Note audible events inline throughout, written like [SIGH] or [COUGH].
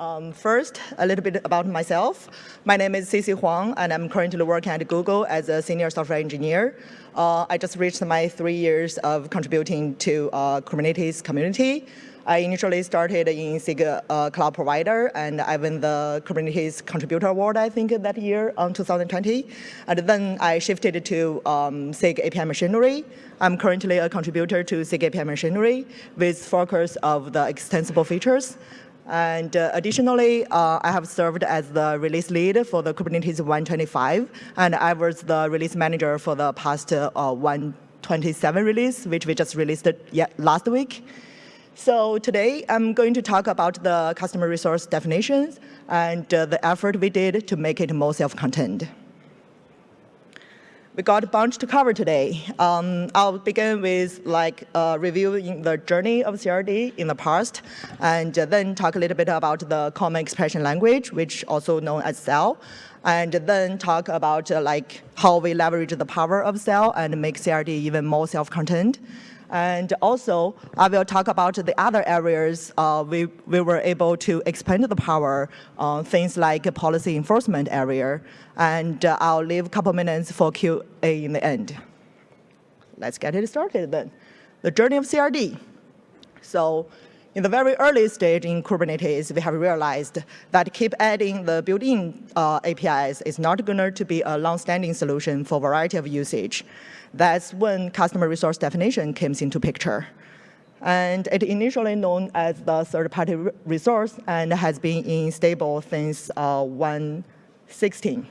Um, first, a little bit about myself. My name is Cici Huang, and I'm currently working at Google as a senior software engineer. Uh, I just reached my three years of contributing to uh, Kubernetes community. I initially started in SIG uh, cloud provider, and I won the Kubernetes Contributor Award, I think, that year, in 2020. And then I shifted to um, SIG API Machinery. I'm currently a contributor to SIG API Machinery with focus of the extensible features. And uh, additionally, uh, I have served as the release lead for the Kubernetes 125, and I was the release manager for the past uh, 127 release, which we just released last week. So today, I'm going to talk about the customer resource definitions and uh, the effort we did to make it more self-contained. We got a bunch to cover today. Um, I'll begin with like uh, reviewing the journey of CRD in the past, and uh, then talk a little bit about the common expression language, which also known as CEL, and then talk about uh, like how we leverage the power of CEL and make CRD even more self-contained. And also, I will talk about the other areas uh, we, we were able to expand the power, uh, things like policy enforcement area. And uh, I'll leave a couple minutes for QA in the end. Let's get it started then. The journey of CRD. So in the very early stage in Kubernetes, we have realized that keep adding the built-in uh, APIs is not going to be a long-standing solution for a variety of usage. That's when customer resource definition comes into picture. And it initially known as the third-party resource and has been in stable since uh, 116.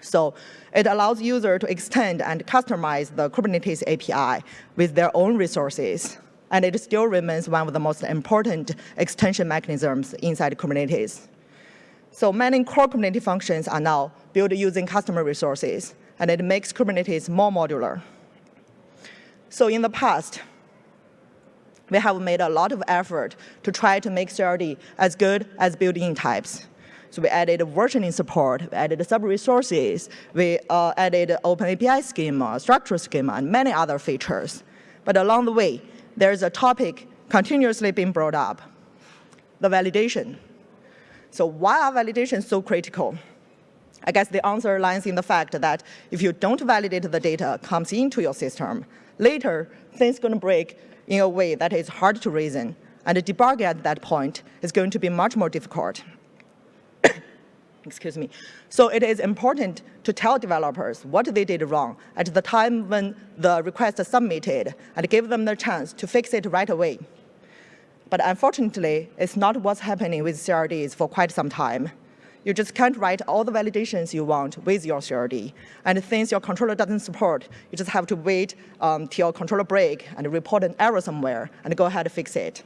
So it allows user to extend and customize the Kubernetes API with their own resources. And it still remains one of the most important extension mechanisms inside Kubernetes. So many core Kubernetes functions are now built using customer resources and it makes Kubernetes more modular. So in the past, we have made a lot of effort to try to make CRD as good as built-in types. So we added versioning support, we added sub-resources, we uh, added open API schema, structure schema, and many other features. But along the way, there's a topic continuously being brought up, the validation. So why are validations so critical? I guess the answer lies in the fact that if you don't validate the data comes into your system, later things going to break in a way that is hard to reason, and debugging at that point is going to be much more difficult. Excuse me. So it is important to tell developers what they did wrong at the time when the request is submitted and give them the chance to fix it right away. But unfortunately, it's not what's happening with CRDs for quite some time. You just can't write all the validations you want with your CRD. And since your controller doesn't support, you just have to wait um, till controller break and report an error somewhere and go ahead and fix it.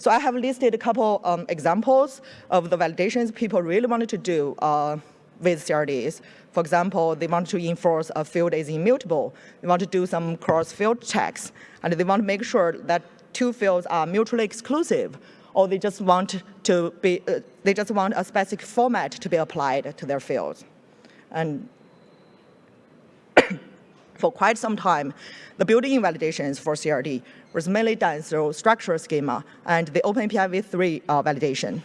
So I have listed a couple um, examples of the validations people really wanted to do uh, with CRDs. For example, they want to enforce a field is immutable. They want to do some cross-field checks, and they want to make sure that two fields are mutually exclusive or they just want to be, uh, they just want a specific format to be applied to their fields. And for quite some time, the built-in validations for CRD was mainly done through structural schema and the OpenAPI v3 uh, validation.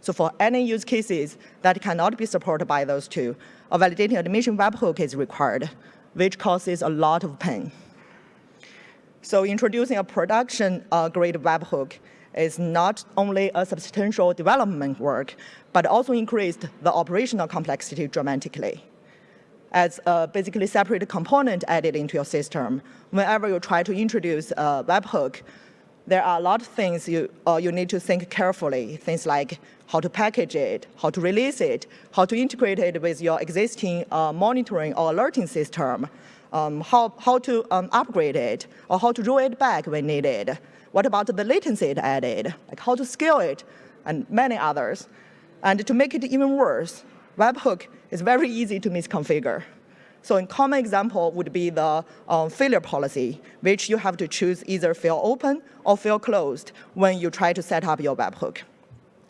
So for any use cases that cannot be supported by those two, a validating admission webhook is required, which causes a lot of pain. So introducing a production-grade uh, webhook is not only a substantial development work, but also increased the operational complexity dramatically. As a basically separate component added into your system, whenever you try to introduce a webhook, there are a lot of things you, uh, you need to think carefully, things like how to package it, how to release it, how to integrate it with your existing uh, monitoring or alerting system, um, how, how to um, upgrade it, or how to roll it back when needed. What about the latency it added, like how to scale it, and many others. And to make it even worse, webhook is very easy to misconfigure. So a common example would be the um, failure policy, which you have to choose either fail open or fail closed when you try to set up your webhook.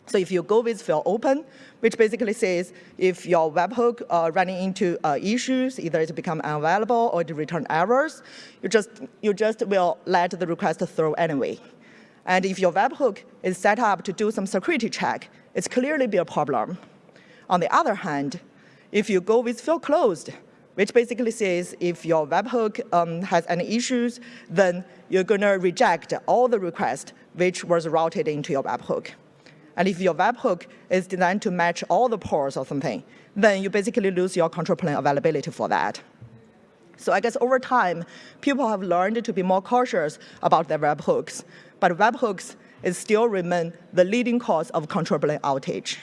So if you go with fail open, which basically says if your webhook uh, running into uh, issues, either it become unavailable or it return errors, you just, you just will let the request through anyway. And if your webhook is set up to do some security check, it's clearly be a problem. On the other hand, if you go with fail closed, which basically says if your webhook um, has any issues, then you're going to reject all the requests which was routed into your webhook. And if your webhook is designed to match all the ports or something, then you basically lose your control plane availability for that. So I guess over time, people have learned to be more cautious about their webhooks, but webhooks is still remain the leading cause of control plane outage.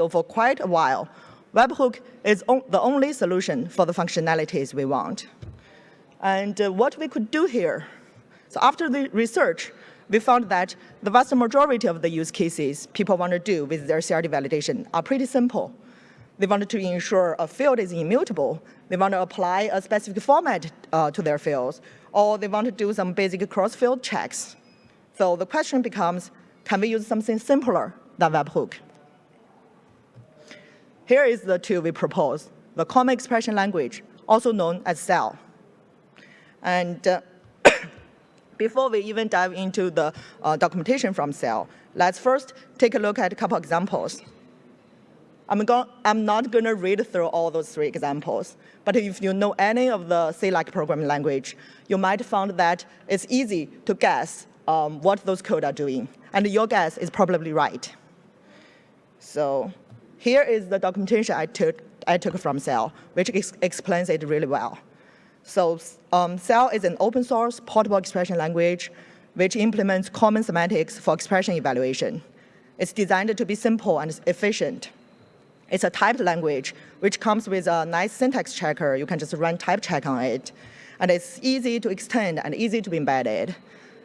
So for quite a while, webhook is the only solution for the functionalities we want. And uh, what we could do here, so after the research, we found that the vast majority of the use cases people want to do with their CRD validation are pretty simple. They want to ensure a field is immutable. They want to apply a specific format uh, to their fields, or they want to do some basic cross-field checks. So the question becomes, can we use something simpler than webhook? Here is the tool we propose, the Common Expression Language, also known as CEL. And uh, [COUGHS] before we even dive into the uh, documentation from CEL, let's first take a look at a couple examples. I'm, I'm not going to read through all those three examples, but if you know any of the C-like programming language, you might find that it's easy to guess um, what those code are doing, and your guess is probably right. So here is the documentation I took, I took from CEL, which ex explains it really well. So um, CEL is an open source portable expression language which implements common semantics for expression evaluation. It's designed to be simple and efficient. It's a typed language, which comes with a nice syntax checker. You can just run type check on it. And it's easy to extend and easy to be embedded.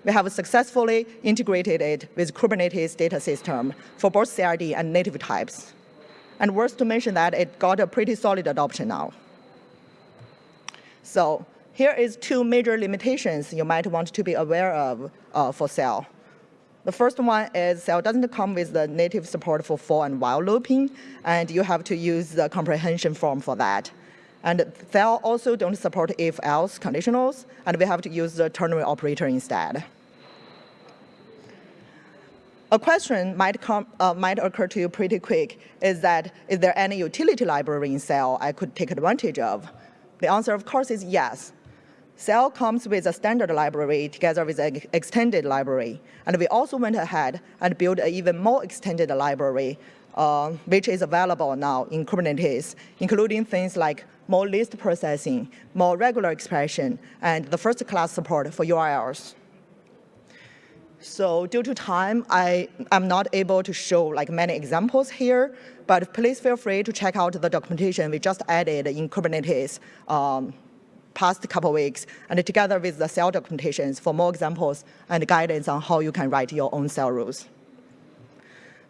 We have successfully integrated it with Kubernetes data system for both CRD and native types. And worth to mention that it got a pretty solid adoption now. So here is two major limitations you might want to be aware of uh, for CEL. The first one is CEL doesn't come with the native support for for and while looping, and you have to use the comprehension form for that. And CEL also don't support if-else conditionals, and we have to use the ternary operator instead. A question might, come, uh, might occur to you pretty quick is that, is there any utility library in CEL I could take advantage of? The answer, of course, is yes. CEL comes with a standard library together with an extended library. And we also went ahead and built an even more extended library, uh, which is available now in Kubernetes, including things like more list processing, more regular expression, and the first class support for URLs. So due to time, I am not able to show like many examples here, but please feel free to check out the documentation we just added in Kubernetes um, past couple weeks, and together with the CEL documentations for more examples and guidance on how you can write your own CEL rules.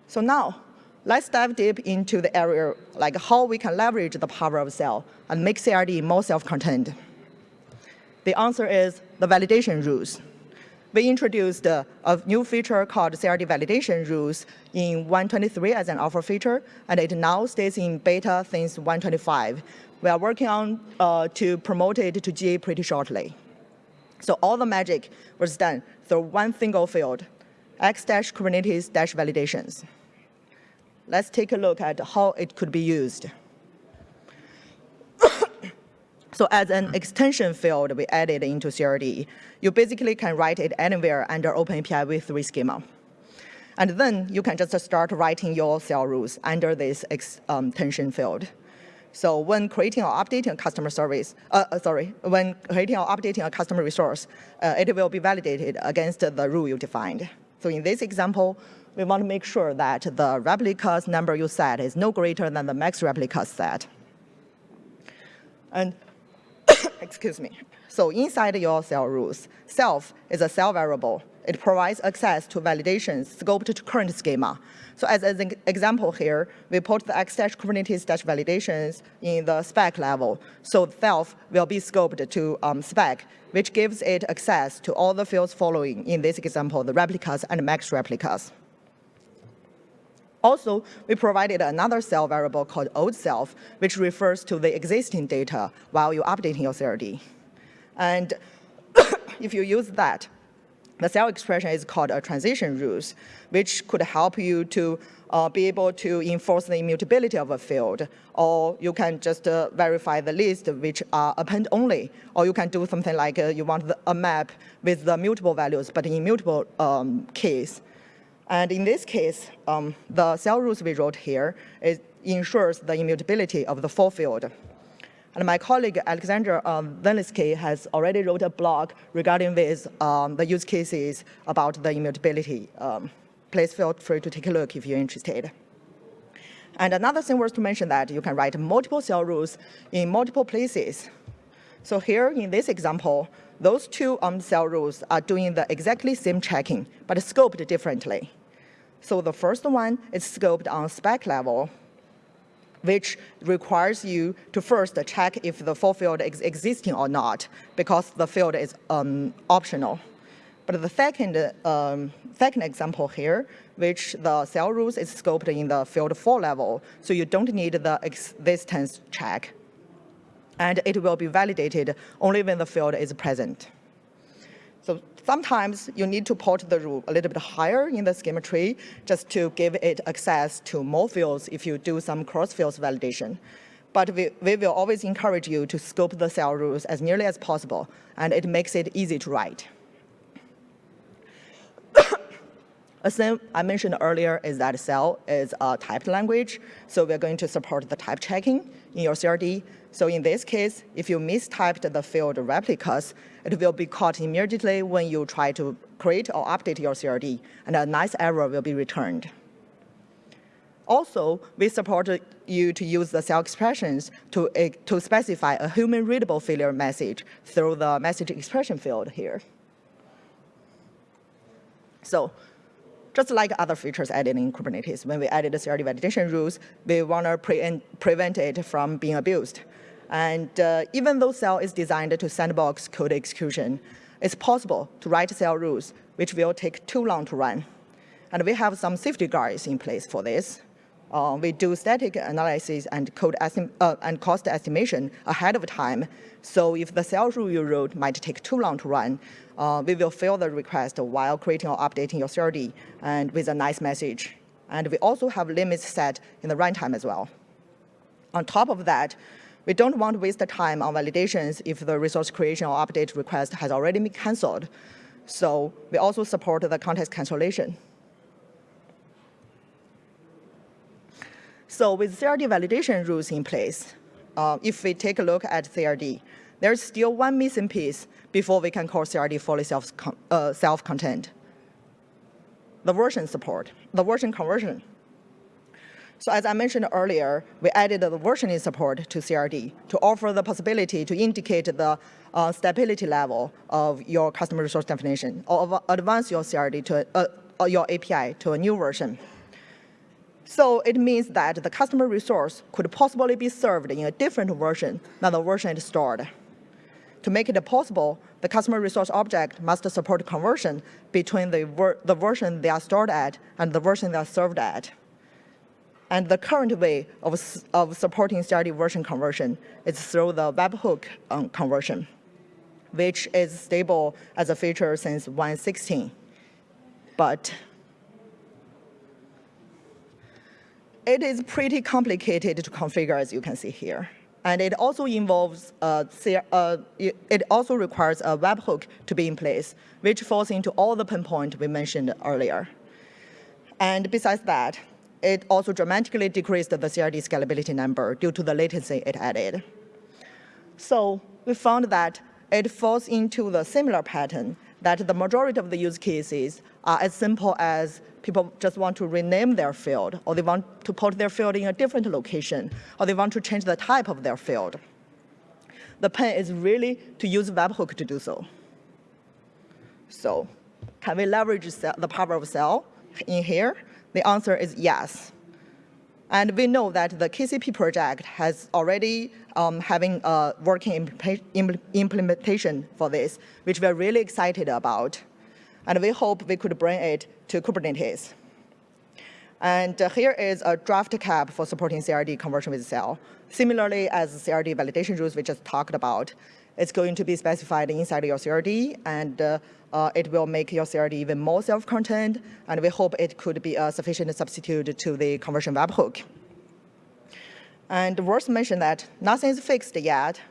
So now, let's dive deep into the area, like how we can leverage the power of CEL and make CRD more self-contained. The answer is the validation rules we introduced a new feature called CRD validation rules in 123 as an alpha feature, and it now stays in beta since 125. We are working on uh, to promote it to GA pretty shortly. So all the magic was done through one single field, x-kubernetes-validations. Let's take a look at how it could be used. [COUGHS] So as an extension field we added into CRD, you basically can write it anywhere under OpenAPI v3 schema. And then you can just start writing your CEL rules under this extension um, field. So when creating or updating a customer service, uh, uh, sorry, when creating or updating a customer resource, uh, it will be validated against the rule you defined. So in this example, we want to make sure that the replicas number you set is no greater than the max replicas set. And excuse me. So inside your CEL rules, self is a CEL variable. It provides access to validations scoped to current schema. So as an example here, we put the x-kubernetes-validations in the spec level. So self will be scoped to um, spec, which gives it access to all the fields following, in this example, the replicas and max replicas. Also, we provided another CEL variable called old self, which refers to the existing data while you're updating your CRD. And [COUGHS] if you use that, the CEL expression is called a transition rules, which could help you to uh, be able to enforce the immutability of a field, or you can just uh, verify the list which are append only, or you can do something like uh, you want the, a map with the mutable values, but in immutable um, case. And in this case, um, the CEL rules we wrote here ensures the immutability of the full field. And my colleague Alexandra um, has already wrote a blog regarding this, um, the use cases about the immutability. Um, please feel free to take a look if you're interested. And another thing worth to mention that you can write multiple CEL rules in multiple places. So here in this example, those two CEL rules are doing the exactly same checking, but scoped differently. So the first one is scoped on spec level, which requires you to first check if the full field is existing or not, because the field is um, optional. But the second, um, second example here, which the CEL rules is scoped in the field 4 level, so you don't need the existence check. And it will be validated only when the field is present. So sometimes you need to port the rule a little bit higher in the schema tree just to give it access to more fields if you do some cross-fields validation. But we, we will always encourage you to scope the CEL rules as nearly as possible, and it makes it easy to write. A thing I mentioned earlier is that CEL is a typed language, so we're going to support the type checking in your CRD. So in this case, if you mistyped the field replicas, it will be caught immediately when you try to create or update your CRD, and a nice error will be returned. Also, we support you to use the CEL expressions to, uh, to specify a human-readable failure message through the message expression field here. So just like other features added in Kubernetes, when we added the CRD validation rules, we want to pre prevent it from being abused. And uh, even though CEL is designed to sandbox code execution, it's possible to write CEL rules which will take too long to run. And we have some safety guards in place for this. Uh, we do static analysis and code uh, and cost estimation ahead of time. So if the rule you wrote might take too long to run, uh, we will fill the request while creating or updating your CRD and with a nice message. And we also have limits set in the runtime as well. On top of that, we don't want to waste time on validations if the resource creation or update request has already been canceled. So we also support the context cancellation. So with CRD validation rules in place, uh, if we take a look at CRD, there's still one missing piece before we can call CRD fully uh, self-contained. the version support, the version conversion. So as I mentioned earlier, we added the versioning support to CRD to offer the possibility to indicate the uh, stability level of your customer resource definition or advance your CRD to uh, uh, your API to a new version. So it means that the customer resource could possibly be served in a different version than the version it stored. To make it possible, the customer resource object must support conversion between the, ver the version they are stored at and the version they are served at. And the current way of, of supporting CRD version conversion is through the webhook um, conversion, which is stable as a feature since 1.16. But it is pretty complicated to configure, as you can see here. And it also involves, uh, uh, it also requires a webhook to be in place, which falls into all the pinpoint we mentioned earlier. And besides that, it also dramatically decreased the CRD scalability number due to the latency it added. So we found that it falls into the similar pattern that the majority of the use cases are as simple as people just want to rename their field, or they want to put their field in a different location, or they want to change the type of their field. The plan is really to use webhook to do so. So can we leverage the power of CEL in here? The answer is yes. And we know that the KCP project has already um, having a working implementation for this, which we're really excited about. And we hope we could bring it to Kubernetes. And uh, here is a draft KEP for supporting CRD conversion with CEL. Similarly, as CRD validation rules we just talked about, it's going to be specified inside your CRD, and uh, uh, it will make your CRD even more self-contained, and we hope it could be a sufficient substitute to the conversion webhook. And worth mentioning that nothing is fixed yet,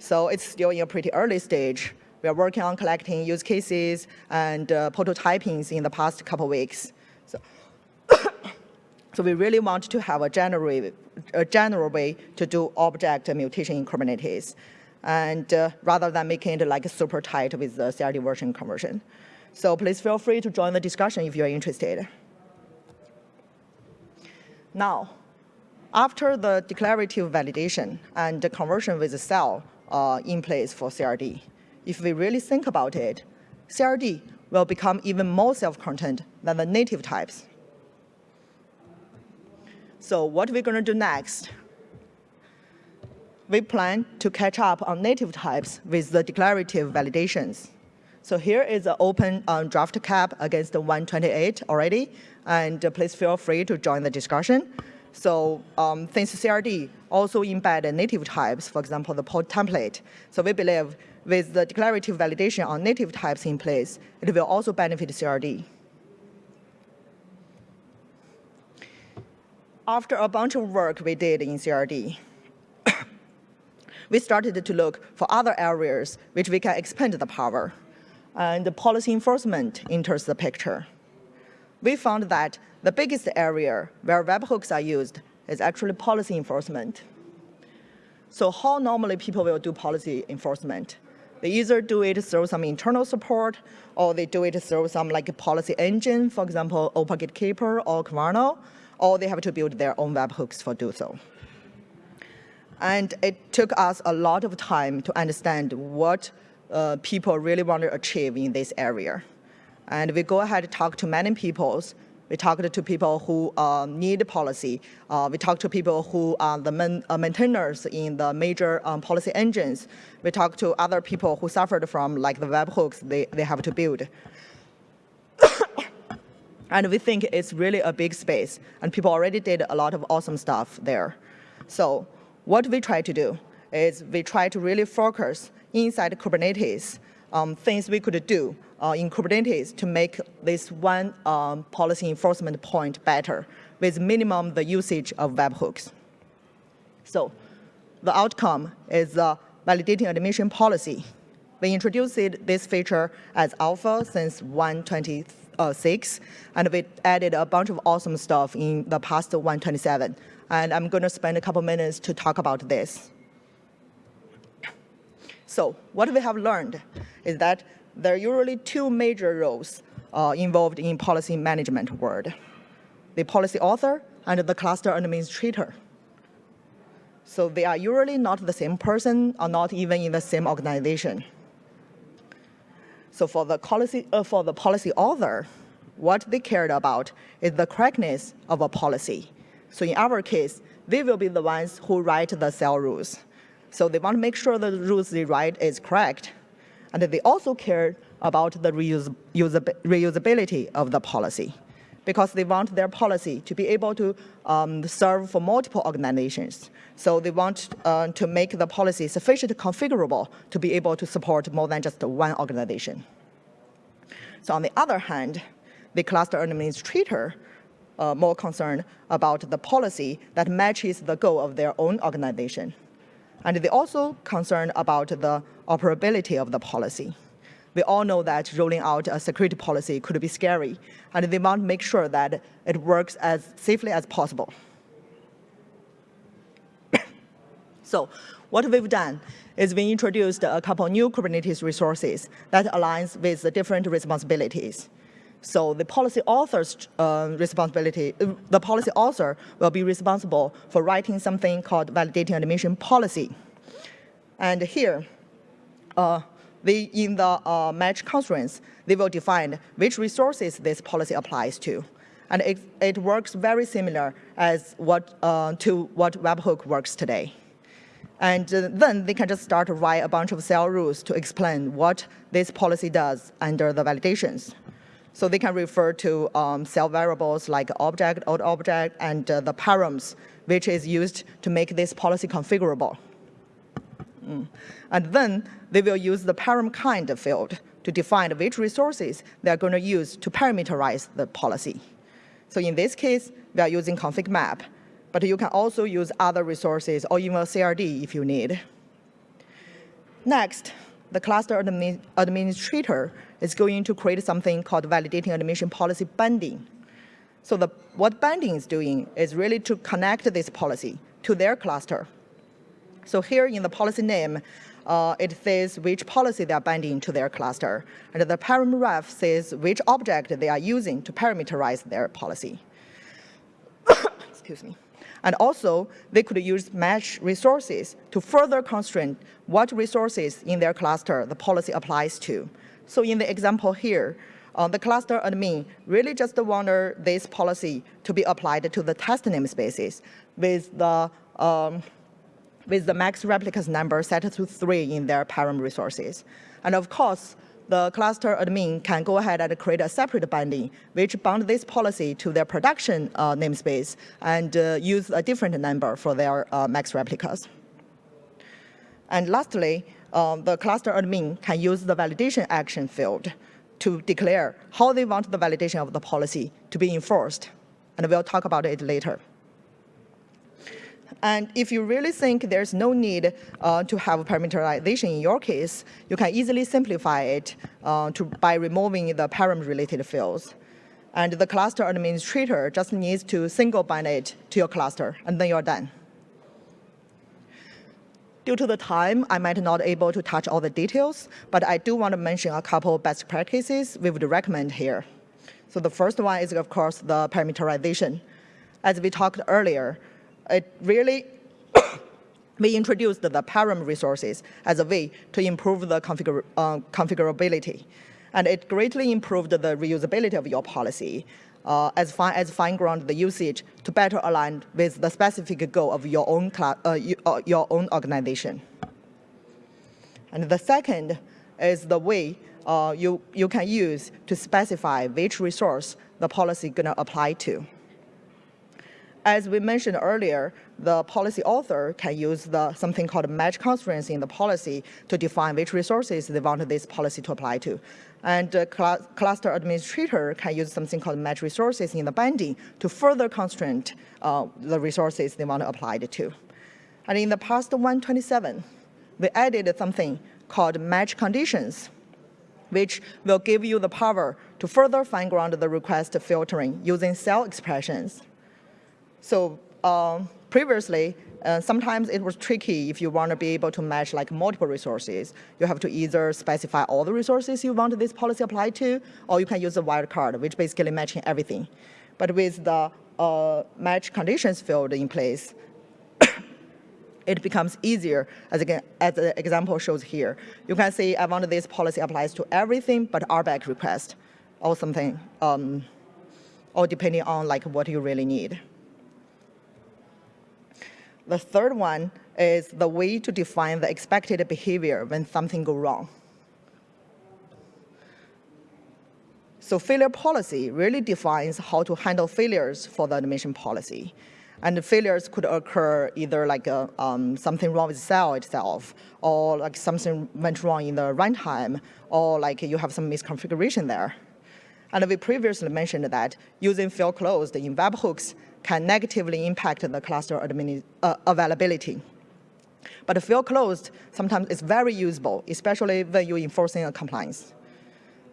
so it's still in a pretty early stage. We are working on collecting use cases and uh, prototyping in the past couple weeks. So, [COUGHS] so we really want to have a general, a general way to do object mutation in Kubernetes and uh, rather than making it like super tight with the CRD version conversion. So please feel free to join the discussion if you're interested. Now, after the declarative validation and the conversion with the CEL uh, in place for CRD, if we really think about it, CRD will become even more self-contained than the native types. So what are we're going to do next we plan to catch up on native types with the declarative validations. So here is an open um, draft KEP against the 128 already, and uh, please feel free to join the discussion. So um, since CRD also embed native types, for example, the pod template, so we believe with the declarative validation on native types in place, it will also benefit CRD. After a bunch of work we did in CRD, [COUGHS] we started to look for other areas which we can expand the power. And the policy enforcement enters the picture. We found that the biggest area where webhooks are used is actually policy enforcement. So how normally people will do policy enforcement? They either do it through some internal support, or they do it through some like policy engine, for example, OPA Gatekeeper or Kyverno, or they have to build their own webhooks for do so. And it took us a lot of time to understand what uh, people really want to achieve in this area. And we go ahead and talk to many people. We talked to people who uh, need policy. Uh, we talked to people who are the main, uh, maintainers in the major um, policy engines. We talked to other people who suffered from like the webhooks they, they have to build. [COUGHS] and we think it's really a big space, and people already did a lot of awesome stuff there. So what we try to do is we try to really focus inside Kubernetes um, things we could do uh, in Kubernetes to make this one um, policy enforcement point better with minimum the usage of webhooks. So the outcome is validating admission policy. We introduced this feature as alpha since 126, and we added a bunch of awesome stuff in the past 127 and I'm going to spend a couple minutes to talk about this. So what we have learned is that there are usually two major roles uh, involved in policy management world, the policy author and the cluster administrator. So they are usually not the same person or not even in the same organization. So for the policy, uh, for the policy author, what they cared about is the correctness of a policy so in our case, they will be the ones who write the CEL rules. So they want to make sure the rules they write is correct. And they also care about the reusability of the policy because they want their policy to be able to um, serve for multiple organizations. So they want uh, to make the policy sufficiently configurable to be able to support more than just one organization. So on the other hand, the cluster administrator uh, more concerned about the policy that matches the goal of their own organization. And they also concerned about the operability of the policy. We all know that rolling out a security policy could be scary, and they want to make sure that it works as safely as possible. [COUGHS] so what we've done is we introduced a couple new Kubernetes resources that aligns with the different responsibilities. So the policy author's uh, responsibility, the policy author will be responsible for writing something called validating admission policy. And here, uh, they, in the uh, match constraints, they will define which resources this policy applies to. And it, it works very similar as what, uh, to what webhook works today. And uh, then they can just start to write a bunch of CEL rules to explain what this policy does under the validations. So they can refer to um, CEL variables like object, old object, and uh, the params, which is used to make this policy configurable. Mm. And then they will use the param kind field to define which resources they're going to use to parameterize the policy. So in this case, we are using config map, but you can also use other resources or even a CRD if you need. Next, the cluster admin administrator is going to create something called validating admission policy binding. So the, what binding is doing is really to connect this policy to their cluster. So here in the policy name, uh, it says which policy they are binding to their cluster. And the param ref says which object they are using to parameterize their policy. [COUGHS] Excuse me. And also, they could use match resources to further constrain what resources in their cluster the policy applies to. So in the example here, uh, the cluster admin really just wanted this policy to be applied to the test namespaces with the um, with the max replicas number set to three in their param resources. And of course, the cluster admin can go ahead and create a separate binding, which bound this policy to their production uh, namespace and uh, use a different number for their uh, max replicas. And lastly, um, the cluster admin can use the validation action field to declare how they want the validation of the policy to be enforced. And we'll talk about it later. And if you really think there's no need uh, to have parameterization in your case, you can easily simplify it uh, to, by removing the param-related fields. And the cluster administrator just needs to single bind it to your cluster, and then you're done. Due to the time, I might not be able to touch all the details, but I do want to mention a couple best practices we would recommend here. So the first one is, of course, the parameterization. As we talked earlier, it really [COUGHS] we introduced the param resources as a way to improve the uh, configurability. And it greatly improved the reusability of your policy uh, as far as fine-ground the usage to better align with the specific goal of your own, uh, uh, your own organization. And the second is the way uh, you, you can use to specify which resource the policy gonna apply to. As we mentioned earlier, the policy author can use the, something called match constraints in the policy to define which resources they want this policy to apply to. And the cl cluster administrator can use something called match resources in the binding to further constrain uh, the resources they want to apply it to. And in the past 127, we added something called match conditions, which will give you the power to further fine-ground the request filtering using CEL expressions. So um, previously, uh, sometimes it was tricky if you want to be able to match like multiple resources. You have to either specify all the resources you want this policy applied to, or you can use a wildcard, which basically matching everything. But with the uh, match conditions field in place, [COUGHS] it becomes easier, as, again, as the example shows here. You can see I want this policy applies to everything but RBAC request, or something, um, or depending on like what you really need. The third one is the way to define the expected behavior when something goes wrong. So failure policy really defines how to handle failures for the admission policy. And the failures could occur either like a, um, something wrong with the CEL itself, or like something went wrong in the runtime, or like you have some misconfiguration there. And we previously mentioned that using fail closed in webhooks can negatively impact the cluster uh, availability. But fail closed sometimes is very usable, especially when you're enforcing a compliance.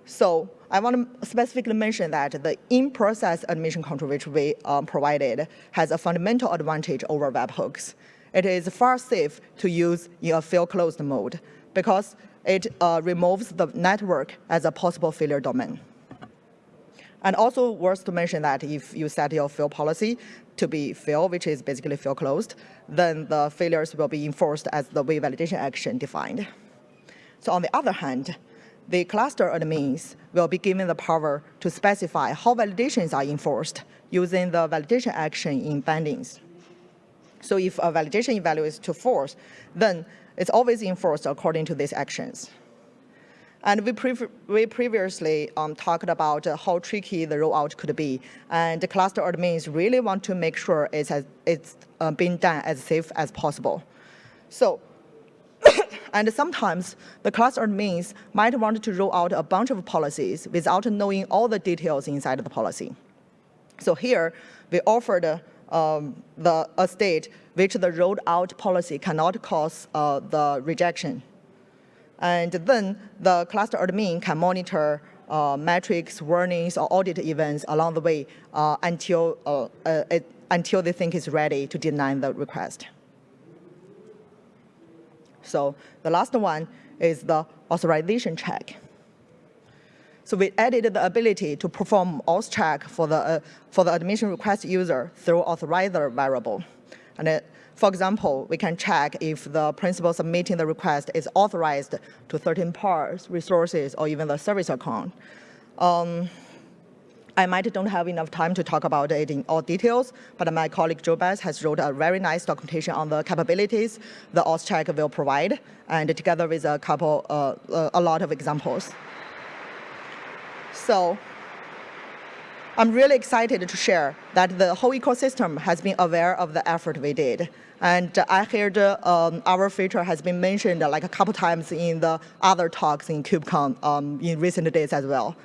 So I want to specifically mention that the in-process admission control which we um, provided has a fundamental advantage over webhooks. It is far safe to use in a fail closed mode because it uh, removes the network as a possible failure domain. And also worth to mention that if you set your fail policy to be fail, which is basically fail closed, then the failures will be enforced as the way validation action defined. So on the other hand, the cluster admins will be given the power to specify how validations are enforced using the validation action in bindings. So if a validation value is to false, then it's always enforced according to these actions. And we, pre we previously um, talked about how tricky the rollout could be. And the cluster admins really want to make sure it's, as, it's uh, being done as safe as possible. So [COUGHS] And sometimes the cluster admins might want to roll out a bunch of policies without knowing all the details inside the policy. So here, we offered um, the, a state which the rolled out policy cannot cause uh, the rejection. And then the cluster admin can monitor uh, metrics, warnings, or audit events along the way uh, until, uh, uh, until they think it's ready to deny the request. So the last one is the authorization check. So we added the ability to perform auth check for the, uh, for the admission request user through authorizer variable. And it, for example, we can check if the principal submitting the request is authorized to certain parts, resources, or even the service account. Um, I might don't have enough time to talk about it in all details, but my colleague Joe Betz has wrote a very nice documentation on the capabilities the auth check will provide, and together with a couple, uh a lot of examples. So I'm really excited to share that the whole ecosystem has been aware of the effort we did. And I heard um, our feature has been mentioned like a couple times in the other talks in KubeCon um, in recent days as well.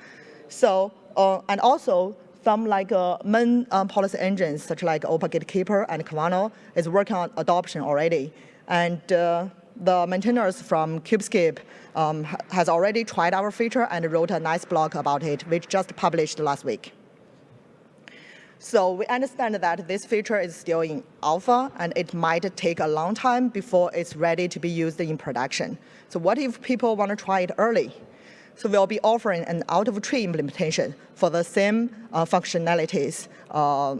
So, uh, and also some like uh, main um, policy engines such like OPA Gatekeeper and Kyverno is working on adoption already. And uh, the maintainers from Kubescape um, has already tried our feature and wrote a nice blog about it, which just published last week. So we understand that this feature is still in alpha, and it might take a long time before it's ready to be used in production. So what if people want to try it early? So we'll be offering an out-of-tree implementation for the same uh, functionalities uh,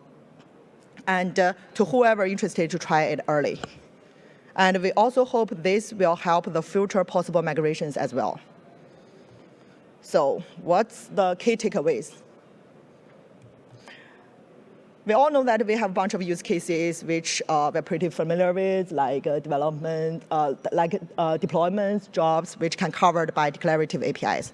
and uh, to whoever interested to try it early. And we also hope this will help the future possible migrations as well. So what's the key takeaways? We all know that we have a bunch of use cases which uh, we're pretty familiar with, like uh, development, uh, like uh, deployments, jobs, which can covered by declarative APIs.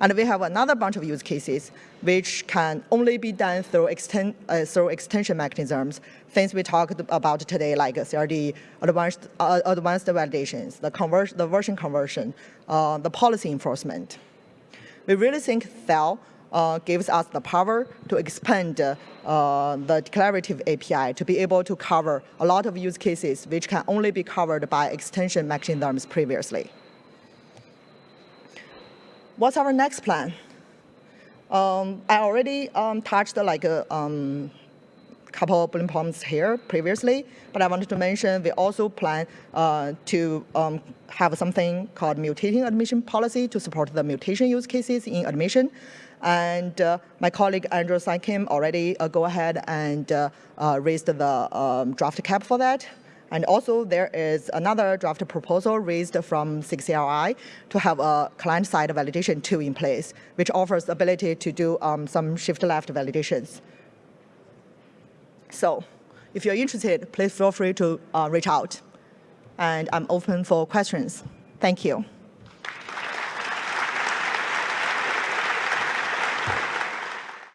And we have another bunch of use cases which can only be done through, extend, uh, through extension mechanisms, things we talked about today, like CRD, advanced, uh, advanced validations, the, conversion, the version conversion, the policy enforcement. We really think CEL uh, gives us the power to expand uh, the declarative API to be able to cover a lot of use cases which can only be covered by extension mechanisms previously. What's our next plan? Um, I already um, touched like a um, couple bullet points here previously, but I wanted to mention we also plan uh, to um, have something called mutating admission policy to support the mutation use cases in admission. And uh, my colleague Andrew Saikim already uh, go ahead and uh, uh, raised the um, draft KEP for that. And also there is another draft proposal raised from SIG CLI to have a client-side validation tool in place, which offers the ability to do um, some shift-left validations. So if you're interested, please feel free to uh, reach out. And I'm open for questions. Thank you.